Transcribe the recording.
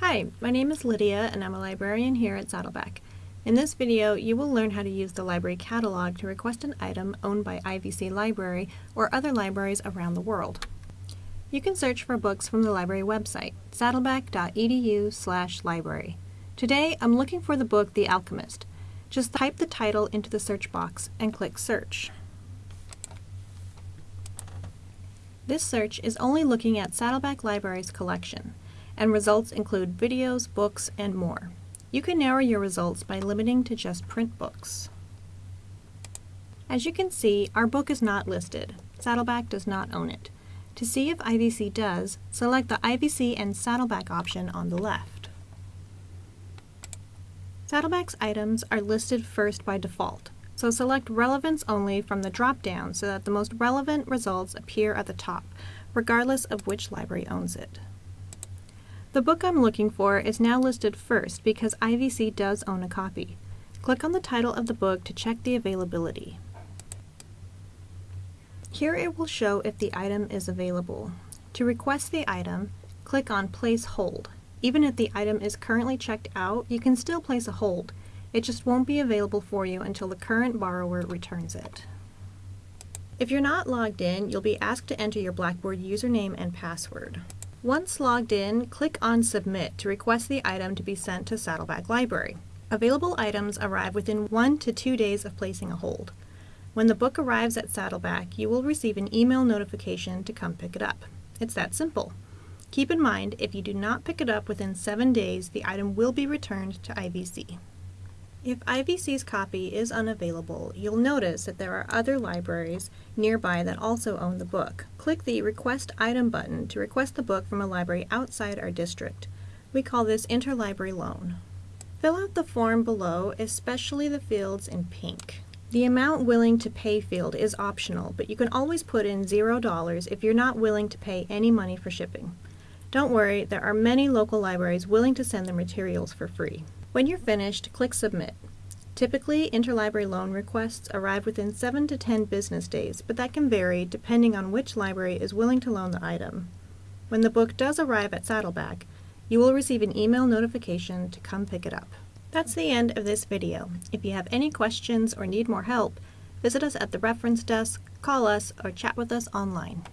Hi, my name is Lydia and I'm a librarian here at Saddleback. In this video, you will learn how to use the library catalog to request an item owned by IVC Library or other libraries around the world. You can search for books from the library website, saddleback.edu library. Today, I'm looking for the book The Alchemist. Just type the title into the search box and click Search. This search is only looking at Saddleback Library's collection, and results include videos, books, and more. You can narrow your results by limiting to just print books. As you can see, our book is not listed. Saddleback does not own it. To see if IVC does, select the IVC and Saddleback option on the left. Saddleback's items are listed first by default, so select Relevance Only from the drop-down so that the most relevant results appear at the top, regardless of which library owns it. The book I'm looking for is now listed first because IVC does own a copy. Click on the title of the book to check the availability. Here it will show if the item is available. To request the item, click on Place Hold. Even if the item is currently checked out, you can still place a hold. It just won't be available for you until the current borrower returns it. If you're not logged in, you'll be asked to enter your Blackboard username and password. Once logged in, click on Submit to request the item to be sent to Saddleback Library. Available items arrive within one to two days of placing a hold. When the book arrives at Saddleback, you will receive an email notification to come pick it up. It's that simple. Keep in mind, if you do not pick it up within seven days, the item will be returned to IVC. If IVC's copy is unavailable, you'll notice that there are other libraries nearby that also own the book. Click the Request Item button to request the book from a library outside our district. We call this interlibrary loan. Fill out the form below, especially the fields in pink. The amount willing to pay field is optional, but you can always put in $0 if you're not willing to pay any money for shipping. Don't worry, there are many local libraries willing to send their materials for free. When you're finished, click Submit. Typically, interlibrary loan requests arrive within 7 to 10 business days, but that can vary depending on which library is willing to loan the item. When the book does arrive at Saddleback, you will receive an email notification to come pick it up. That's the end of this video. If you have any questions or need more help, visit us at the reference desk, call us, or chat with us online.